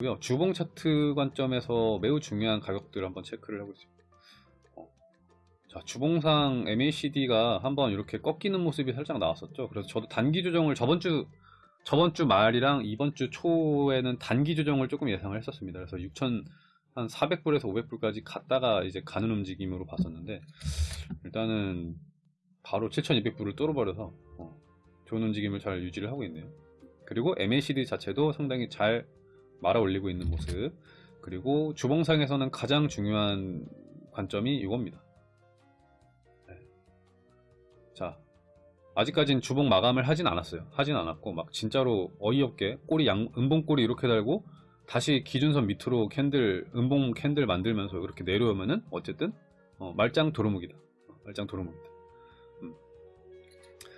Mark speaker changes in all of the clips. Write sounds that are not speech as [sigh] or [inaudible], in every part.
Speaker 1: 고요 주봉 차트 관점에서 매우 중요한 가격들을 한번 체크를 하고 있습니다. 어. 자, 주봉상 MACD가 한번 이렇게 꺾이는 모습이 살짝 나왔었죠. 그래서 저도 단기 조정을 저번 주 저번 주 말이랑 이번 주 초에는 단기 조정을 조금 예상을 했었습니다. 그래서 6천 한 400불에서 500불까지 갔다가 이제 가는 움직임으로 봤었는데 일단은 바로 7,200불을 뚫어버려서 어, 좋은 움직임을 잘 유지를 하고 있네요. 그리고 MACD 자체도 상당히 잘 말아 올리고 있는 모습 그리고 주봉상에서는 가장 중요한 관점이 이겁니다. 네. 자 아직까지는 주봉 마감을 하진 않았어요. 하진 않았고 막 진짜로 어이없게 꼬리 양 음봉 꼬리 이렇게 달고 다시 기준선 밑으로 캔들 음봉 캔들 만들면서 이렇게 내려오면은 어쨌든 어, 말짱 도루묵이다. 어, 말짱 도루묵이다. 음.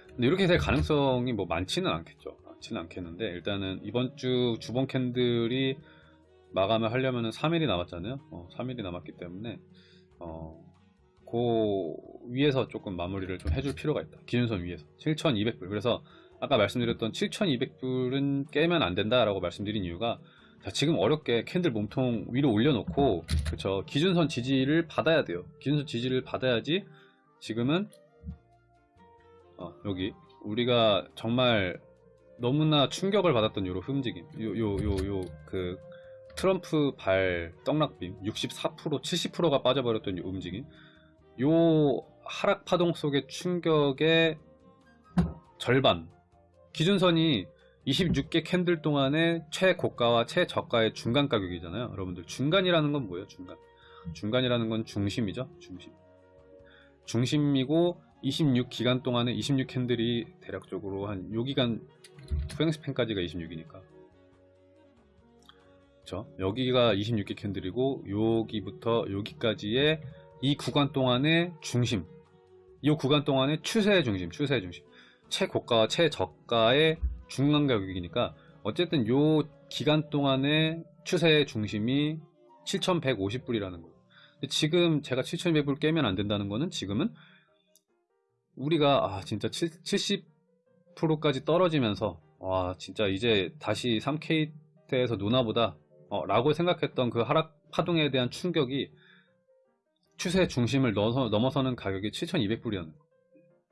Speaker 1: 근데 이렇게 될 가능성이 뭐 많지는 않겠죠. 많지는 않겠는데 일단은 이번 주 주봉 캔들이 마감을 하려면은 3일이 남았잖아요. 어, 3일이 남았기 때문에 어, 그 위에서 조금 마무리를 좀 해줄 필요가 있다. 기준선 위에서 7,200불. 그래서 아까 말씀드렸던 7,200불은 깨면 안 된다 라고 말씀드린 이유가 자, 지금 어렵게 캔들 몸통 위로 올려놓고 그쵸 기준선 지지를 받아야 돼요. 기준선 지지를 받아야지 지금은 어, 여기 우리가 정말 너무나 충격을 받았던 요로 움직임. 요 요 요 요 그 트럼프 발 떡락빔 64% 70%가 빠져버렸던 요 움직임. 요 하락 파동 속의 충격의 절반. 기준선이 26개 캔들 동안의 최고가와 최저가의 중간 가격이잖아요 여러분들. 중간이라는 건 뭐예요 중간? 중간이라는 건 중심이죠 중심. 중심이고 26기간 동안에 26 캔들이 대략적으로 한 요 기간 후행스팬까지가 26이니까. 그쵸? 여기가 26개 캔들이고 여기부터 여기까지의 이 구간 동안의 중심. 이 구간 동안의 추세의 중심 추세의 중심. 최고가와 최저가의 중간 가격이니까 어쨌든 요 기간 동안의 추세의 중심이 7,150불이라는 거예요. 지금 제가 7,200불 깨면 안 된다는 거는 지금은 우리가 아 진짜 70% 까지 떨어지면서 와 진짜 이제 다시 3K 때에서 누나보다 어, 라고 생각했던 그 하락 파동에 대한 충격이 추세 중심을 넘어서, 넘어서는 가격이 7,200불이었는 거예요.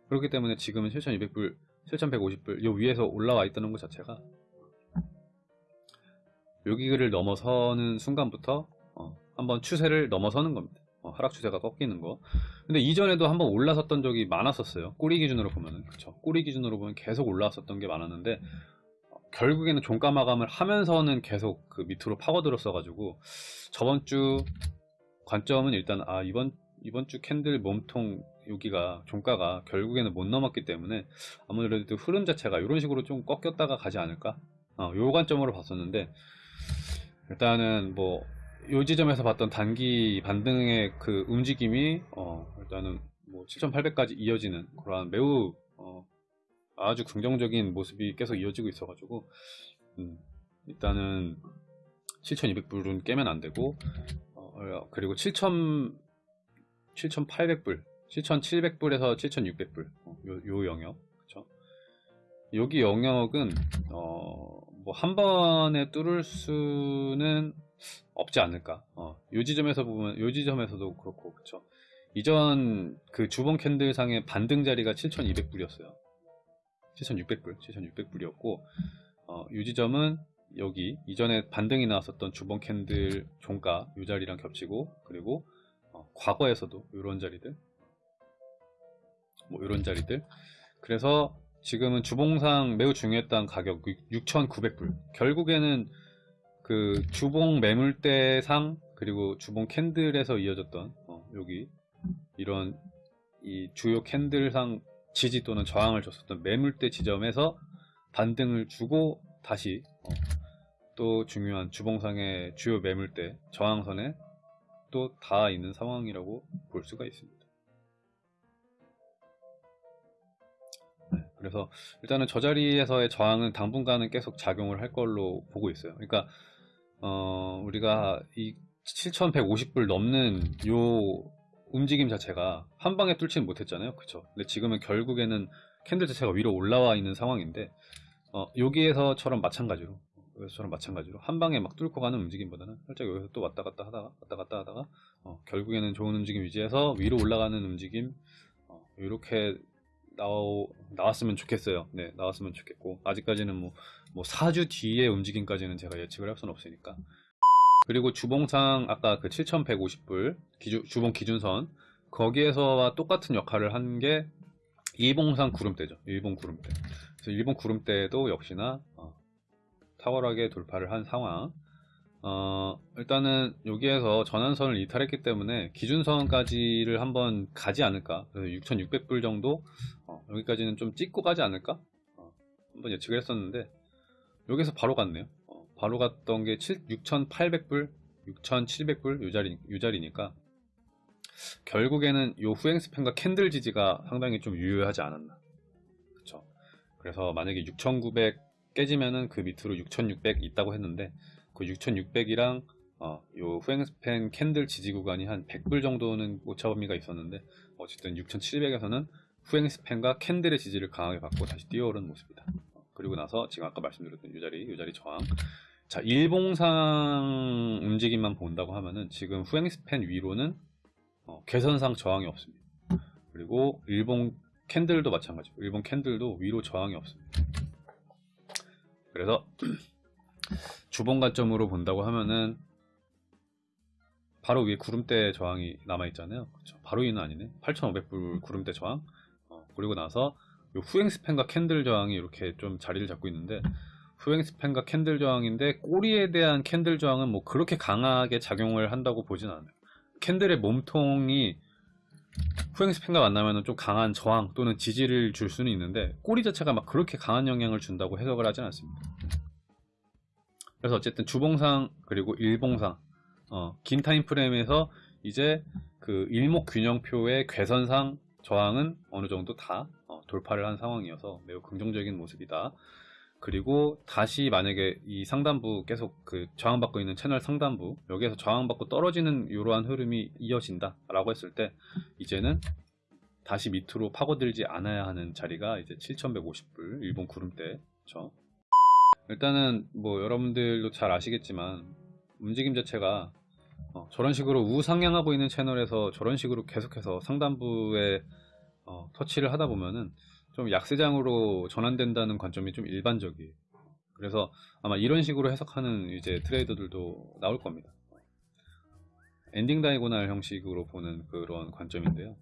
Speaker 1: 그렇기 때문에 지금은 7,200불 7,150불 요 위에서 올라와 있다는 것 자체가 여기를 넘어서는 순간부터 어, 한번 추세를 넘어서는 겁니다. 어, 하락 추세가 꺾이는 거. 근데 이전에도 한번 올라섰던 적이 많았었어요. 꼬리 기준으로 보면은 그렇죠. 꼬리 기준으로 보면 계속 올라왔었던 게 많았는데 어, 결국에는 종가 마감을 하면서는 계속 그 밑으로 파고들었어 가지고 저번 주 관점은 일단 아 이번 이번 주 캔들 몸통 여기가 종가가 결국에는 못 넘었기 때문에 아무래도 흐름 자체가 이런 식으로 좀 꺾였다가 가지 않을까 어, 요 관점으로 봤었는데 일단은 뭐 요 지점에서 봤던 단기 반등의 그 움직임이 어, 일단은 뭐 7,800까지 이어지는 그러한 매우 어, 아주 긍정적인 모습이 계속 이어지고 있어가지고 음, 일단은 7,200불은 깨면 안 되고 어, 그리고 7,000 7,800불 7,700불에서 7,600불 어, 요, 요 영역 그쵸? 여기 영역은 어, 뭐 한 번에 뚫을 수는 없지 않을까. 어, 요 지점에서 보면 요 지점에서도 그렇고 그쵸. 이전 그 주봉 캔들 상의 반등 자리가 7,200불이었어요. 7,600불 7,600불이었고 어, 요 지점은 여기 이전에 반등이 나왔었던 주봉 캔들 종가 요 자리랑 겹치고 그리고 어, 과거에서도 이런 자리들 뭐 이런 자리들. 그래서 지금은 주봉상 매우 중요했던 가격 6,900불. 결국에는 그 주봉 매물대상 그리고 주봉 캔들에서 이어졌던 어, 여기 이런 이 주요 캔들상 지지 또는 저항을 줬었던 매물대 지점에서 반등을 주고 다시 어, 또 중요한 주봉상의 주요 매물대 저항선에 또 닿아 있는 상황이라고 볼 수가 있습니다. 네, 그래서 일단은 저 자리에서의 저항은 당분간은 계속 작용을 할 걸로 보고 있어요. 그러니까 어, 우리가 이 7,150불 넘는 요 움직임 자체가 한 방에 뚫지는 못했잖아요. 그쵸? 근데 지금은 결국에는 캔들 자체가 위로 올라와 있는 상황인데 어, 여기에서처럼 마찬가지로 여기서처럼 마찬가지로 한 방에 막 뚫고 가는 움직임보다는 살짝 여기서 또 왔다 갔다 하다가 왔다 갔다 하다가 어, 결국에는 좋은 움직임 유지해서 위로 올라가는 움직임 어, 이렇게 나오, 나왔으면 좋겠어요. 네, 나왔으면 좋겠고 아직까지는 뭐, 뭐 4주 뒤의 움직임까지는 제가 예측을 할 수는 없으니까 그리고 주봉상 아까 그 7150불 기준, 주봉 기준선 거기에서와 똑같은 역할을 한 게 일봉상 구름대죠. 일본 구름대. 그래서 일본 구름대도 역시나 어, 탁월하게 돌파를 한 상황. 어, 일단은 여기에서 전환선을 이탈했기 때문에 기준선까지를 한번 가지 않을까. 6,600불 정도 어, 여기까지는 좀 찍고 가지 않을까. 어, 한번 예측을 했었는데 여기서 바로 갔네요. 어, 바로 갔던 게 6,800불, 6,700불 요 자리 요 자리니까 결국에는 요 후행 span과 candle 지지가 상당히 좀 유효하지 않았나. 그쵸. 그래서 만약에 6,900 깨지면은 그 밑으로 6,600 있다고 했는데 그 6,600이랑 어, 요 후행 span candle 지지 구간이 한 100불 정도는 오차 범위가 있었는데 어쨌든 6,700에서는 후행 span과 candle의 지지를 강하게 받고 다시 뛰어오른 모습이다. 어, 그리고 나서 지금 아까 말씀드렸던 요 자리, 요 자리 저항. 자, 일봉상 움직임만 본다고 하면은 지금 후행 span 위로는 어, 괘선상 저항이 없습니다. 그리고 일봉 candle도 마찬가지고 일봉 candle도 위로 저항이 없습니다. 그래서 [clears throat] 주봉 관점으로 본다고 하면은 바로 위에 구름대 저항이 남아 있잖아요. 그렇죠. 바로 위는 아니네. 8,500불 구름대 저항. 어, 그리고 나서 후행 span과 candle 저항이 이렇게 좀 자리를 잡고 있는데 후행 span과 candle 저항인데 꼬리에 대한 candle 저항은 뭐 그렇게 강하게 작용을 한다고 보진 않아요. candle의 몸통이 후행 span과 만나면 좀 강한 저항 또는 지지를 줄 수는 있는데 꼬리 자체가 막 그렇게 강한 영향을 준다고 해석을 하진 않습니다. 그래서 어쨌든 주봉상 그리고 일봉상 어, 긴 time frame에서 이제 그 일목 균형표의 괘선상 저항은 어느 정도 다 어, 돌파를 한 상황이어서 매우 긍정적인 모습이다. 그리고 다시 만약에 이 상단부 계속 그 저항받고 있는 채널 상단부 여기에서 저항받고 떨어지는 이러한 흐름이 이어진다 라고 했을 때 이제는 다시 밑으로 파고들지 않아야 하는 자리가 이제 7150불 일본 구름대 그렇죠? 일단은 뭐 여러분들도 잘 아시겠지만 움직임 자체가 어, 저런 식으로 우상향하고 있는 채널에서 저런 식으로 계속해서 상단부에 어, 터치를 하다 보면은 좀 약세장으로 전환된다는 관점이 좀 일반적이에요. 그래서 아마 이런 식으로 해석하는 이제 trader들도 나올 겁니다. ending diagonal 형식으로 보는 그런 관점인데요.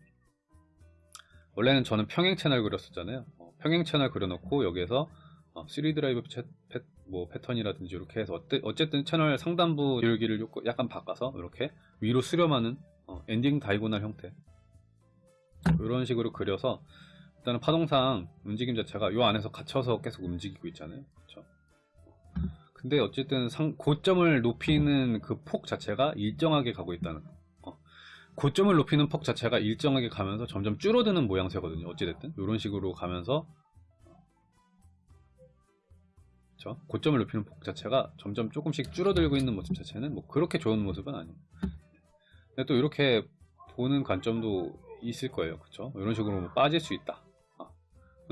Speaker 1: 원래는 저는 평행 채널 그렸었잖아요. 어, 평행 채널 그려놓고 여기에서 어, 3 드라이브 패, 패, 뭐 패턴이라든지 이렇게 해서 어쨌든 채널 상단부 여기를 약간 바꿔서 이렇게 위로 수렴하는 어, ending diagonal 형태 이런 식으로 그려서 일단은 파동상 움직임 자체가 요 안에서 갇혀서 계속 움직이고 있잖아요. 그렇죠? 근데 어쨌든 상, 고점을 높이는 그 폭 자체가 일정하게 가고 있다는 거. 어. 고점을 높이는 폭 자체가 일정하게 가면서 점점 줄어드는 모양새거든요. 어찌됐든 이런 식으로 가면서 그렇죠? 고점을 높이는 폭 자체가 점점 조금씩 줄어들고 있는 모습 자체는 뭐 그렇게 좋은 모습은 아니에요. 근데 또 이렇게 보는 관점도 있을 거예요. 그렇죠? 이런 식으로 뭐 빠질 수 있다.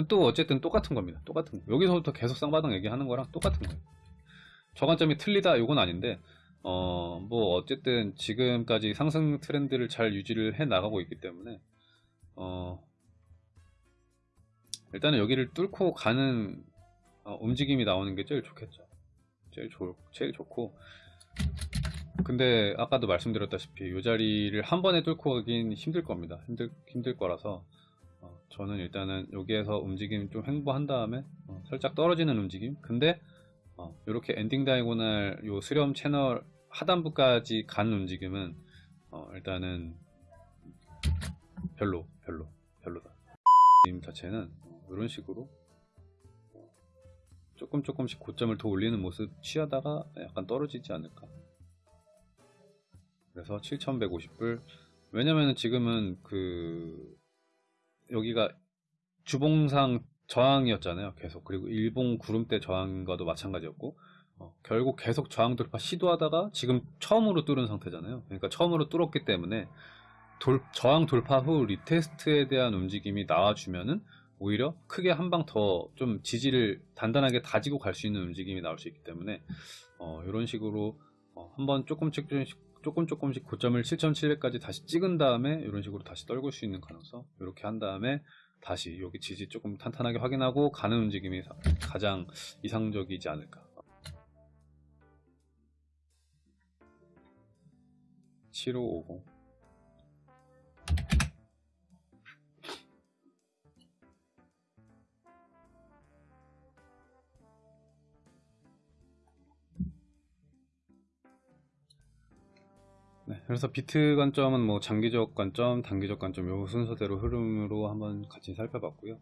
Speaker 1: 또 어쨌든 똑같은 겁니다. 똑같은 거. 여기서부터 계속 쌍바닥 얘기하는 거랑 똑같은 거예요. 저 관점이 틀리다 이건 아닌데 어 뭐 어쨌든 지금까지 상승 트렌드를 잘 유지를 해 나가고 있기 때문에 어 일단은 여기를 뚫고 가는 어, 움직임이 나오는 게 제일 좋겠죠. 제일 좋 제일 좋고 근데 아까도 말씀드렸다시피 이 자리를 한 번에 뚫고 가긴 힘들 겁니다. 힘들 힘들 거라서 어, 저는 일단은 여기에서 움직임 좀 횡보한 다음에 어, 살짝 떨어지는 움직임 근데 어, 이렇게 엔딩 다이고날 요 수렴 채널 하단부까지 간 움직임은 어, 일단은 별로 별로 별로다 임 자체는 이런 식으로 조금 조금씩 고점을 더 올리는 모습 취하다가 약간 떨어지지 않을까 그래서 7150불 왜냐면은 지금은 그 여기가 주봉상 저항이었잖아요. 계속 그리고 일봉 구름대 저항과도 마찬가지였고 어, 결국 계속 저항 돌파 시도하다가 지금 처음으로 뚫은 상태잖아요. 그러니까 처음으로 뚫었기 때문에 돌, 저항 돌파 후 retest에 대한 움직임이 나와주면은 오히려 크게 한 방 더 좀 지지를 단단하게 다지고 갈 수 있는 움직임이 나올 수 있기 때문에 어, 이런 식으로 어, 한번 조금씩 조금씩 조금 조금씩 고점을 7,700까지 다시 찍은 다음에 이런 식으로 다시 떨굴 수 있는 가능성 이렇게 한 다음에 다시 여기 지지 조금 탄탄하게 확인하고 가는 움직임이 사- 가장 이상적이지 않을까. 7550 그래서 비트 관점은 뭐 장기적 관점, 단기적 관점 요 순서대로 흐름으로 한번 같이 살펴봤고요.